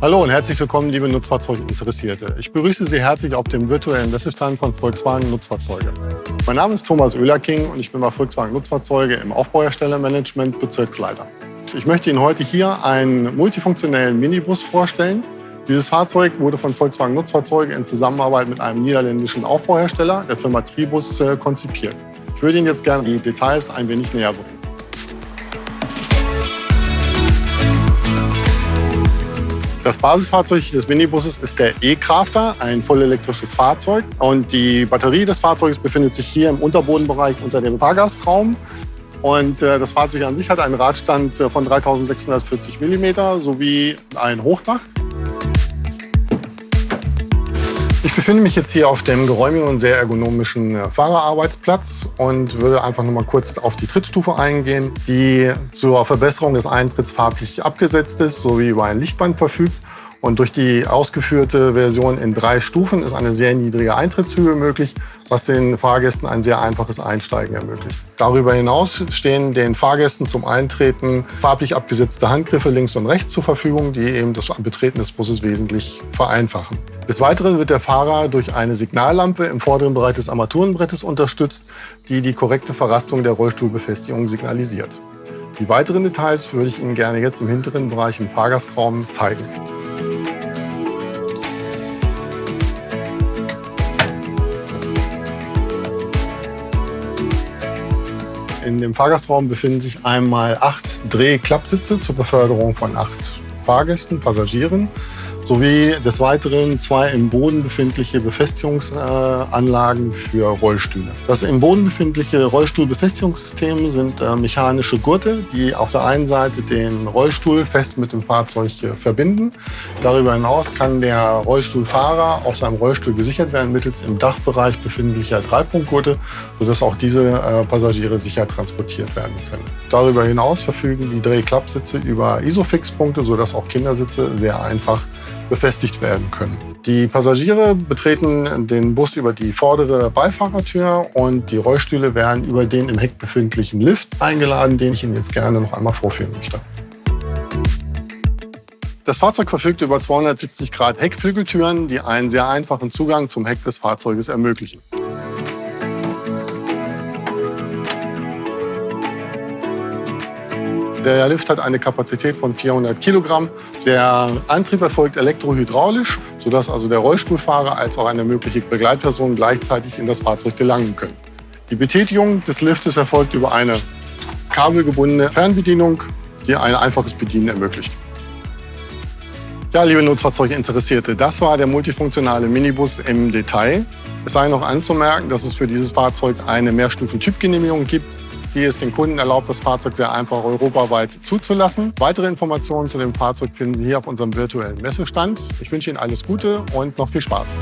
Hallo und herzlich willkommen, liebe Nutzfahrzeuginteressierte. Ich begrüße Sie herzlich auf dem virtuellen Messestand von Volkswagen Nutzfahrzeuge. Mein Name ist Thomas Oehlerking und ich bin bei Volkswagen Nutzfahrzeuge im Aufbauherstellermanagement Bezirksleiter. Ich möchte Ihnen heute hier einen multifunktionellen Minibus vorstellen. Dieses Fahrzeug wurde von Volkswagen Nutzfahrzeuge in Zusammenarbeit mit einem niederländischen Aufbauhersteller, der Firma Tribus, äh, konzipiert. Ich würde Ihnen jetzt gerne die Details ein wenig näher bringen. Das Basisfahrzeug des Minibusses ist der E-Crafter, ein vollelektrisches Fahrzeug. Und die Batterie des Fahrzeugs befindet sich hier im Unterbodenbereich unter dem Fahrgastraum. Und äh, das Fahrzeug an sich hat einen Radstand äh, von 3640 mm sowie ein Hochdach. Befinde mich jetzt hier auf dem geräumigen und sehr ergonomischen äh, Fahrerarbeitsplatz und würde einfach noch mal kurz auf die Trittstufe eingehen, die zur Verbesserung des Eintritts farblich abgesetzt ist, sowie über ein Lichtband verfügt. Und durch die ausgeführte Version in drei Stufen ist eine sehr niedrige Eintrittshöhe möglich, was den Fahrgästen ein sehr einfaches Einsteigen ermöglicht. Darüber hinaus stehen den Fahrgästen zum Eintreten farblich abgesetzte Handgriffe links und rechts zur Verfügung, die eben das Betreten des Busses wesentlich vereinfachen. Des Weiteren wird der Fahrer durch eine Signallampe im vorderen Bereich des Armaturenbrettes unterstützt, die die korrekte Verrastung der Rollstuhlbefestigung signalisiert. Die weiteren Details würde ich Ihnen gerne jetzt im hinteren Bereich im Fahrgastraum zeigen. In dem Fahrgastraum befinden sich einmal acht Drehklappsitze zur Beförderung von acht Fahrgästen, Passagieren sowie des Weiteren zwei im Boden befindliche Befestigungsanlagen für Rollstühle. Das im Boden befindliche Rollstuhlbefestigungssystem sind äh, mechanische Gurte, die auf der einen Seite den Rollstuhl fest mit dem Fahrzeug verbinden. Darüber hinaus kann der Rollstuhlfahrer auf seinem Rollstuhl gesichert werden mittels im Dachbereich befindlicher Dreipunktgurte, sodass auch diese äh, Passagiere sicher transportiert werden können. Darüber hinaus verfügen die Drehklappsitze über Isofix-Punkte, sodass auch Kindersitze sehr einfach befestigt werden können. Die Passagiere betreten den Bus über die vordere Beifahrertür und die Rollstühle werden über den im Heck befindlichen Lift eingeladen, den ich Ihnen jetzt gerne noch einmal vorführen möchte. Das Fahrzeug verfügt über 270 Grad Heckflügeltüren, die einen sehr einfachen Zugang zum Heck des Fahrzeuges ermöglichen. Der Lift hat eine Kapazität von 400 Kilogramm. Der Antrieb erfolgt elektrohydraulisch, sodass also der Rollstuhlfahrer als auch eine mögliche Begleitperson gleichzeitig in das Fahrzeug gelangen können. Die Betätigung des Liftes erfolgt über eine kabelgebundene Fernbedienung, die ein einfaches Bedienen ermöglicht. Ja, liebe Nutzfahrzeuginteressierte, das war der multifunktionale Minibus im Detail. Es sei noch anzumerken, dass es für dieses Fahrzeug eine Mehrstufen-Typgenehmigung gibt die es den Kunden erlaubt, das Fahrzeug sehr einfach europaweit zuzulassen. Weitere Informationen zu dem Fahrzeug finden Sie hier auf unserem virtuellen Messestand. Ich wünsche Ihnen alles Gute und noch viel Spaß.